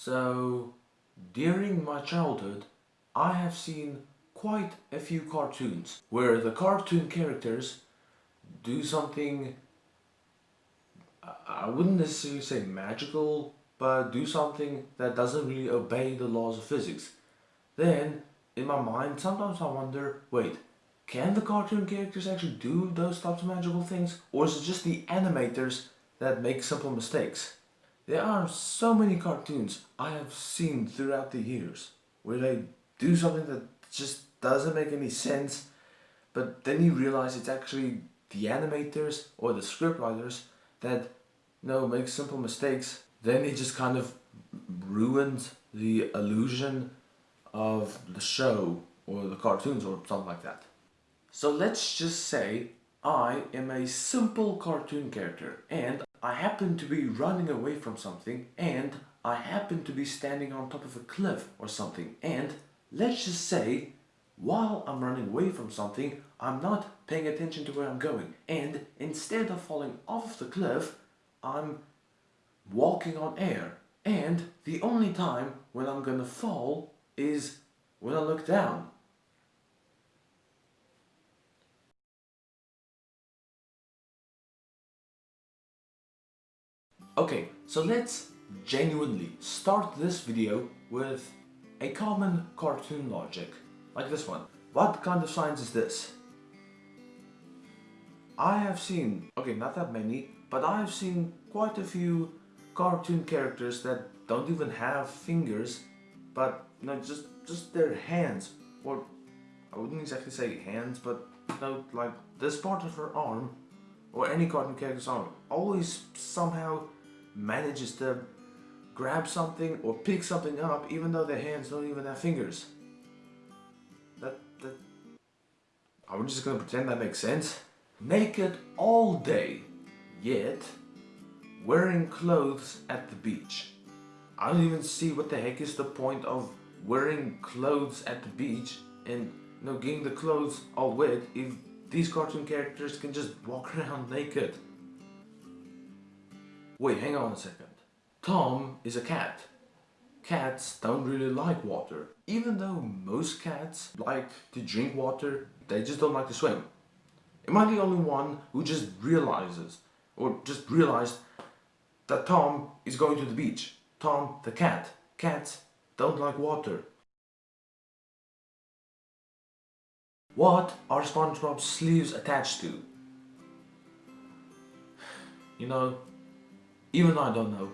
So, during my childhood, I have seen quite a few cartoons where the cartoon characters do something, I wouldn't necessarily say magical, but do something that doesn't really obey the laws of physics. Then, in my mind, sometimes I wonder, wait, can the cartoon characters actually do those types of magical things? Or is it just the animators that make simple mistakes? There are so many cartoons I have seen throughout the years where they do something that just doesn't make any sense but then you realize it's actually the animators or the scriptwriters that you know make simple mistakes then it just kind of ruins the illusion of the show or the cartoons or something like that. So let's just say I am a simple cartoon character and I happen to be running away from something and I happen to be standing on top of a cliff or something and let's just say while I'm running away from something I'm not paying attention to where I'm going. And instead of falling off the cliff I'm walking on air. And the only time when I'm gonna fall is when I look down Okay, so let's genuinely start this video with a common cartoon logic, like this one. What kind of science is this? I have seen, okay not that many, but I have seen quite a few cartoon characters that don't even have fingers, but you know, just, just their hands, or I wouldn't exactly say hands, but you know, like this part of her arm, or any cartoon character's arm, always somehow manages to grab something or pick something up even though their hands don't even have fingers. That, that, I'm just gonna pretend that makes sense. Naked all day, yet wearing clothes at the beach. I don't even see what the heck is the point of wearing clothes at the beach and you know, getting the clothes all wet if these cartoon characters can just walk around naked. Wait, hang on a second. Tom is a cat. Cats don't really like water. Even though most cats like to drink water, they just don't like to swim. Am I the only one who just realizes, or just realized, that Tom is going to the beach? Tom, the cat. Cats don't like water. What are SpongeBob's sleeves attached to? You know, even though I don't know,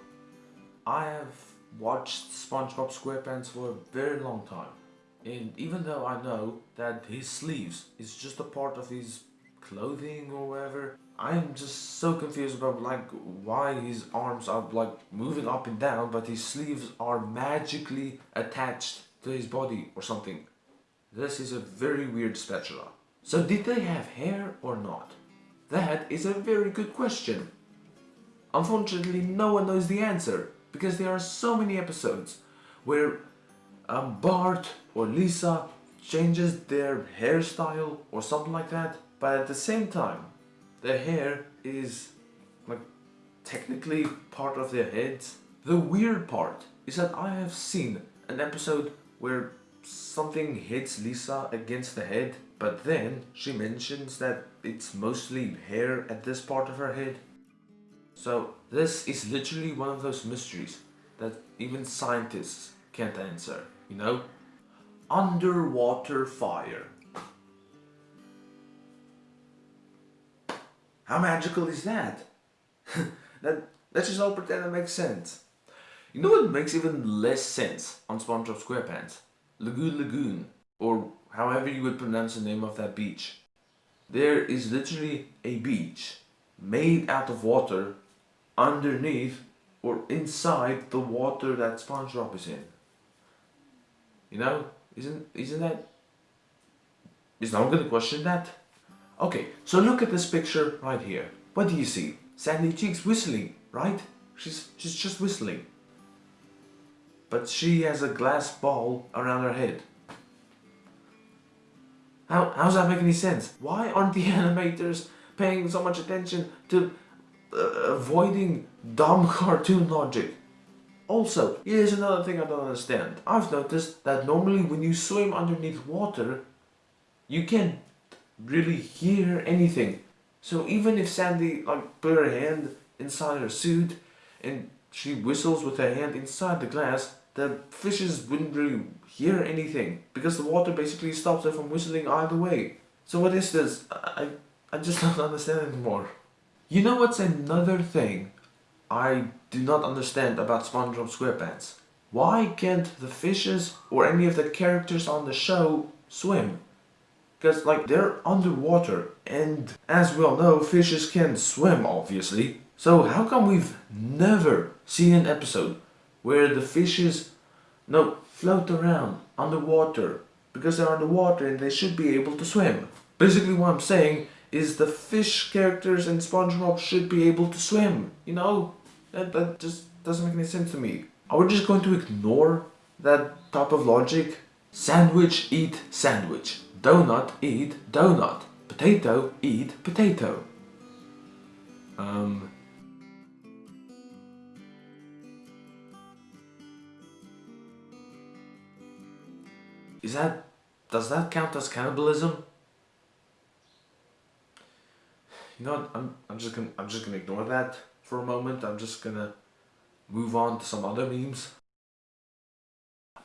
I have watched SpongeBob SquarePants for a very long time. And even though I know that his sleeves is just a part of his clothing or whatever, I'm just so confused about like why his arms are like moving up and down but his sleeves are magically attached to his body or something. This is a very weird spatula. So did they have hair or not? That is a very good question. Unfortunately, no one knows the answer because there are so many episodes where um, Bart or Lisa changes their hairstyle or something like that, but at the same time, their hair is like technically part of their heads. The weird part is that I have seen an episode where something hits Lisa against the head, but then she mentions that it's mostly hair at this part of her head. So this is literally one of those mysteries that even scientists can't answer, you know? Underwater fire. How magical is that? that let's just all pretend it makes sense. You know what makes even less sense on SpongeBob SquarePants? Lagoon Lagoon, or however you would pronounce the name of that beach. There is literally a beach made out of water underneath or inside the water that SpongeBob is in. You know, isn't isn't that? Is no one gonna question that? Okay, so look at this picture right here. What do you see? Sandy Cheeks whistling, right? She's she's just whistling. But she has a glass ball around her head. How, how does that make any sense? Why aren't the animators paying so much attention to uh, avoiding dumb cartoon logic. Also, here's another thing I don't understand. I've noticed that normally when you swim underneath water, you can't really hear anything. So even if Sandy like put her hand inside her suit and she whistles with her hand inside the glass, the fishes wouldn't really hear anything because the water basically stops her from whistling either way. So what is this? I, I just don't understand anymore. You know what's another thing I do not understand about SpongeBob SquarePants? Why can't the fishes or any of the characters on the show swim? Because like they're underwater and as we all know fishes can swim obviously. So how come we've never seen an episode where the fishes no float around underwater because they're underwater and they should be able to swim. Basically what I'm saying is the fish characters in SpongeBob should be able to swim, you know? That, that just doesn't make any sense to me. Are we just going to ignore that type of logic? Sandwich eat sandwich. Donut eat donut. Potato eat potato. Um, Is that, does that count as cannibalism? You know I'm, I'm just gonna, I'm just gonna ignore that for a moment. I'm just gonna move on to some other memes.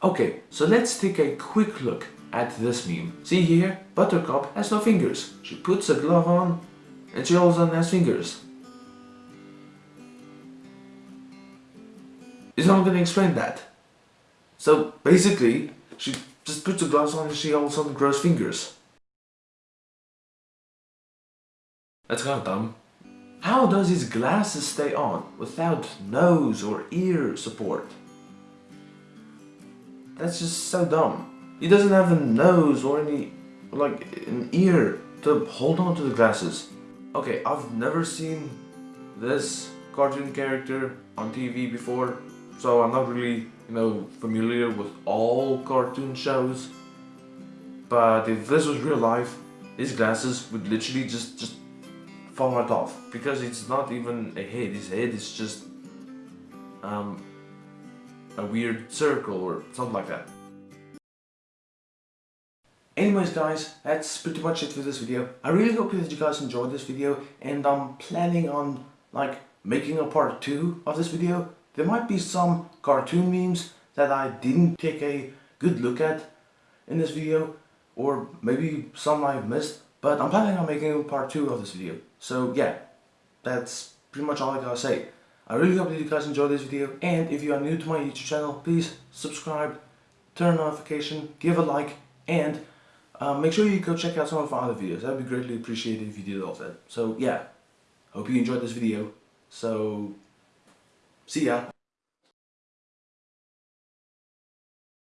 Okay, so let's take a quick look at this meme. See here, Buttercup has no fingers. She puts a glove on and she a sudden has fingers. Is I'm gonna explain that. So basically, she just puts the gloves on and she all of a sudden grows fingers. That's kind of dumb. How does his glasses stay on without nose or ear support? That's just so dumb. He doesn't have a nose or any, like, an ear to hold on to the glasses. Okay, I've never seen this cartoon character on TV before, so I'm not really you know, familiar with all cartoon shows. But if this was real life, his glasses would literally just, just fall off. Because it's not even a head, his head is just um, a weird circle or something like that. Anyways guys, that's pretty much it for this video. I really hope that you guys enjoyed this video and I'm planning on like making a part 2 of this video there might be some cartoon memes that I didn't take a good look at in this video or maybe some I missed but I'm planning on making part 2 of this video. So yeah. That's pretty much all I gotta say. I really hope that you guys enjoyed this video and if you are new to my YouTube channel please subscribe turn on notification give a like and uh, make sure you go check out some of my other videos. That would be greatly appreciated if you did all that. So yeah. Hope you enjoyed this video. So See ya.